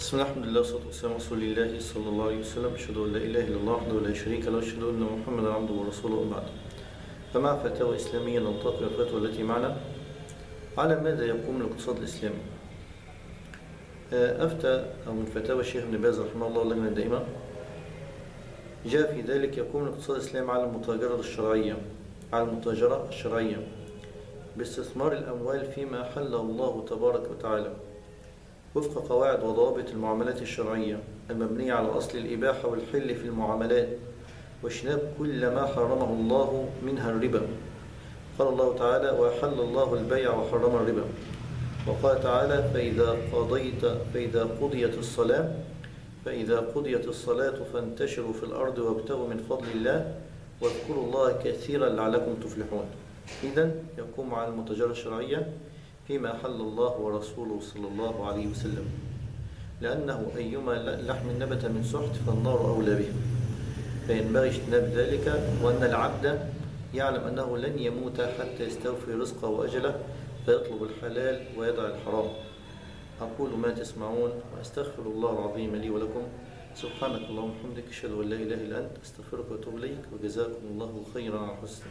بسم الله الحمد لله والصلاة والسلام على رسول الله صلى الله عليه وسلم. أشهد أن لا إله إلا الله وحده لا شريك له. وأشهد أن محمدا عبده ورسوله بعد. فمع فتاوى إسلامية ننتقل الفتوى التي معنا؟ على ماذا يقوم الاقتصاد الإسلامي؟ أفتى أو من فتاوى الشيخ ابن باز رحمه الله اللجنة الدائمة جاء في ذلك يقوم الاقتصاد الإسلامي على المتاجرة الشرعية على المتاجرة الشرعية باستثمار الأموال فيما حله الله تبارك وتعالى. وفق قواعد وضوابط المعاملات الشرعية المبنية على أصل الإباحة والحل في المعاملات واجتناب كل ما حرمه الله منها الربا. قال الله تعالى وحل الله البيع وحرم الربا. وقال تعالى فإذا قضيت فإذا قضيت الصلاة فإذا قضيت الصلاة فانتشروا في الأرض وابتغوا من فضل الله واذكروا الله كثيرا لعلكم تفلحون. إذا يقوم على المتاجرة الشرعية فيما حل الله ورسوله صلى الله عليه وسلم. لأنه أيما لحم نبت من سحت فالنار أولى به. فينبغي اجتناب ذلك وأن العبد يعلم أنه لن يموت حتى يستوفي رزقه وأجله فيطلب الحلال ويدع الحرام. أقول ما تسمعون وأستغفر الله العظيم لي ولكم. سبحانك اللهم وبحمدك أشهد أن لا إله إلا أنت أستغفرك وأتوب إليك وجزاكم الله خيرا على حسن